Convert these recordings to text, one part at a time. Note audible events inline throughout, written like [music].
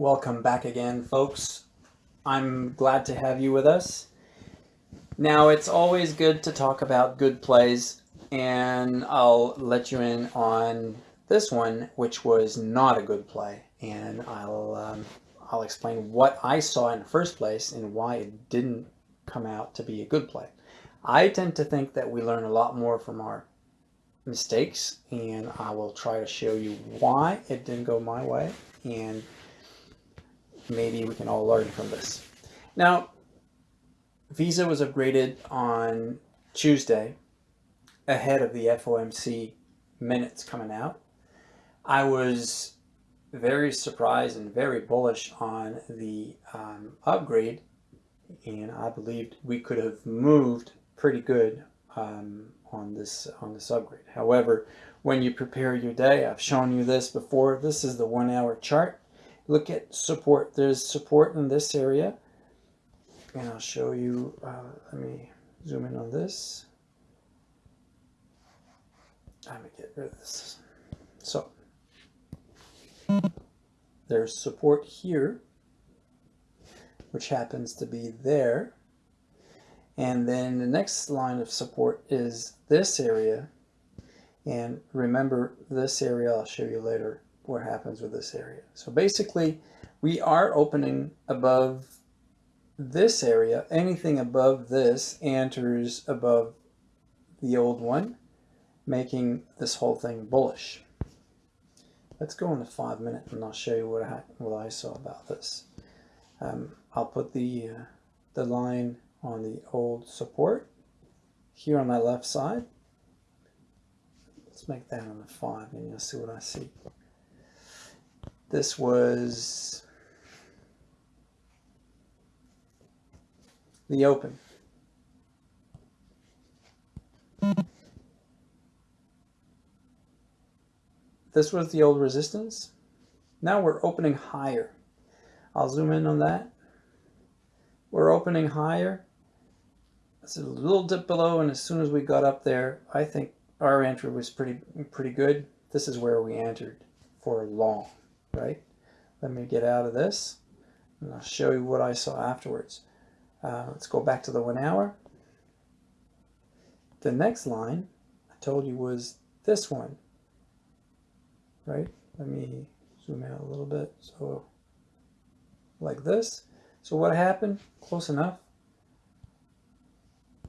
Welcome back again, folks. I'm glad to have you with us. Now, it's always good to talk about good plays, and I'll let you in on this one, which was not a good play, and I'll um, I'll explain what I saw in the first place and why it didn't come out to be a good play. I tend to think that we learn a lot more from our mistakes, and I will try to show you why it didn't go my way, and maybe we can all learn from this. Now, Visa was upgraded on Tuesday ahead of the FOMC minutes coming out. I was very surprised and very bullish on the um, upgrade and I believed we could have moved pretty good um, on this on this upgrade. However, when you prepare your day, I've shown you this before. This is the one hour chart look at support. There's support in this area. And I'll show you, uh, let me zoom in on this. I'm gonna get rid of this. So, there's support here, which happens to be there. And then the next line of support is this area. And remember this area, I'll show you later, what happens with this area. So basically, we are opening above this area. Anything above this enters above the old one, making this whole thing bullish. Let's go into five minutes and I'll show you what I, what I saw about this. Um, I'll put the, uh, the line on the old support here on my left side. Let's make that on the five and you'll see what I see. This was the open. This was the old resistance. Now we're opening higher. I'll zoom in on that. We're opening higher. It's a little dip below, and as soon as we got up there, I think our entry was pretty pretty good. This is where we entered for long right? Let me get out of this and I'll show you what I saw afterwards. Uh, let's go back to the one hour. The next line I told you was this one, right? Let me zoom out a little bit. So like this. So what happened, close enough,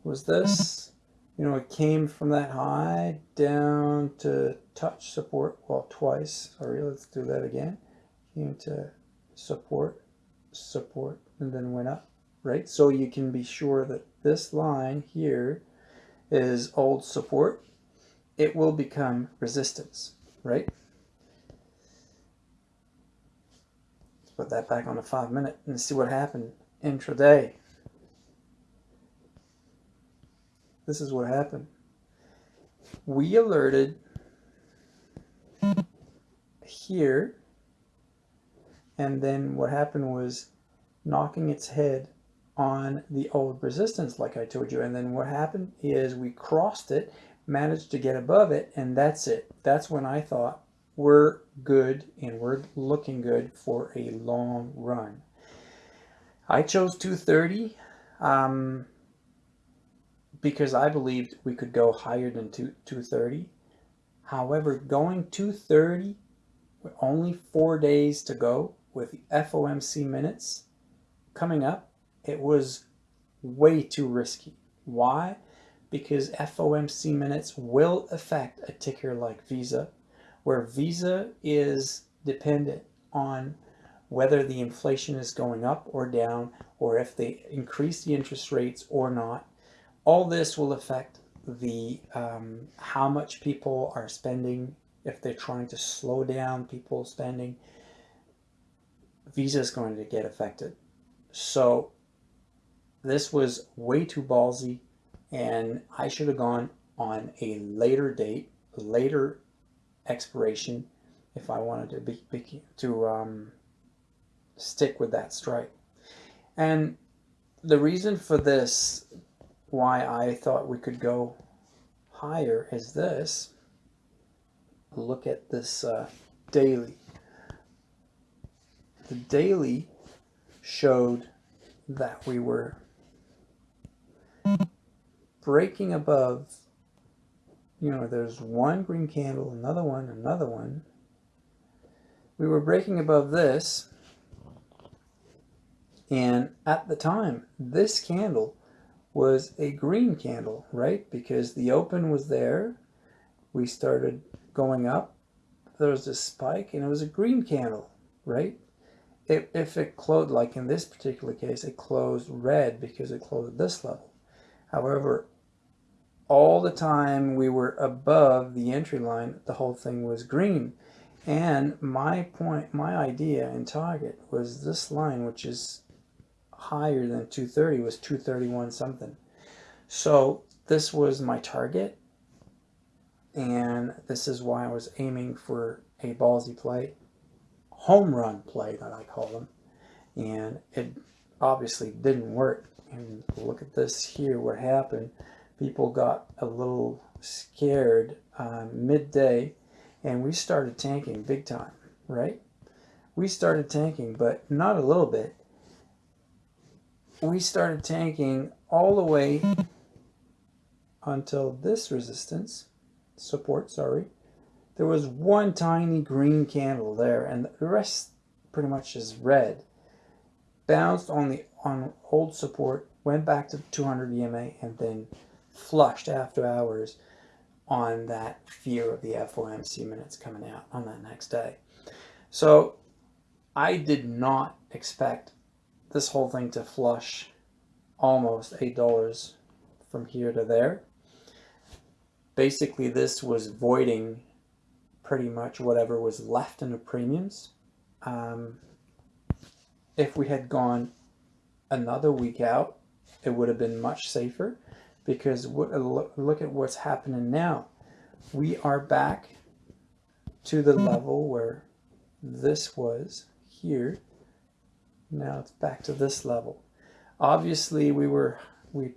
was this. You know, it came from that high down to touch support, well, twice. Oh, Sorry, let's do that again. Came to support, support, and then went up, right? So you can be sure that this line here is old support. It will become resistance, right? Let's put that back on a five minute and see what happened intraday. This is what happened. We alerted here, and then what happened was knocking its head on the old resistance, like I told you. And then what happened is we crossed it, managed to get above it, and that's it. That's when I thought we're good and we're looking good for a long run. I chose 230. Um, because I believed we could go higher than two, 230. However, going 230 with only four days to go with the FOMC minutes coming up, it was way too risky. Why? Because FOMC minutes will affect a ticker like Visa, where Visa is dependent on whether the inflation is going up or down, or if they increase the interest rates or not all this will affect the um, how much people are spending if they're trying to slow down people spending visa is going to get affected. So this was way too ballsy and I should have gone on a later date later expiration if I wanted to be, be to um, stick with that strike and the reason for this why I thought we could go higher is this. Look at this uh, daily. the daily showed that we were breaking above, you know, there's one green candle, another one, another one. We were breaking above this. And at the time, this candle was a green candle, right? Because the open was there. We started going up. There was a spike and it was a green candle, right? If, if it closed, like in this particular case, it closed red because it closed at this level. However, all the time we were above the entry line, the whole thing was green. And my point, my idea and target was this line, which is higher than 230, was 231 something. So this was my target. And this is why I was aiming for a ballsy play, home run play that I call them. And it obviously didn't work. And look at this here, what happened. People got a little scared um, midday and we started tanking big time, right? We started tanking, but not a little bit. We started tanking all the way until this resistance, support, sorry. There was one tiny green candle there and the rest pretty much is red. Bounced on the on old support, went back to 200 EMA and then flushed after hours on that fear of the FOMC minutes coming out on that next day. So I did not expect this whole thing to flush almost $8 from here to there. Basically, this was voiding pretty much whatever was left in the premiums. Um, if we had gone another week out, it would have been much safer because look at what's happening now. We are back to the level where this was here. Now it's back to this level. Obviously, we were we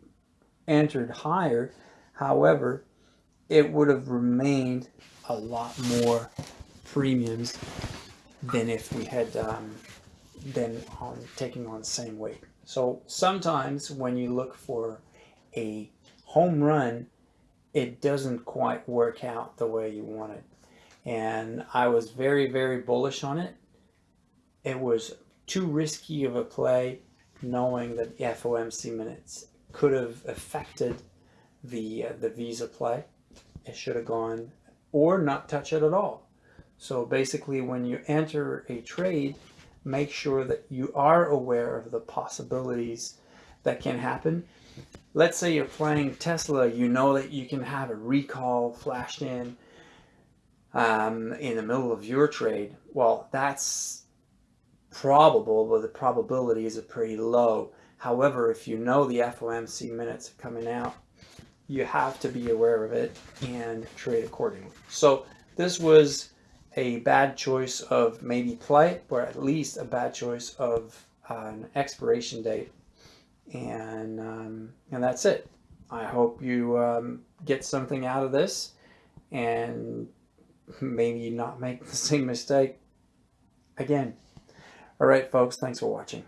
entered higher. However, it would have remained a lot more premiums than if we had um, been on taking on the same weight. So sometimes when you look for a home run, it doesn't quite work out the way you want it. And I was very, very bullish on it. It was too risky of a play knowing that the FOMC minutes could have affected the, uh, the Visa play. It should have gone or not touch it at all. So basically when you enter a trade, make sure that you are aware of the possibilities that can happen let's say you're playing Tesla, you know that you can have a recall flashed in um, in the middle of your trade. Well, that's probable, but the probability is pretty low. However, if you know the FOMC minutes are coming out, you have to be aware of it and trade accordingly. So this was a bad choice of maybe play, or at least a bad choice of uh, an expiration date and um, and that's it. I hope you um, get something out of this and maybe not make [laughs] the same mistake again. All right, folks, thanks for watching.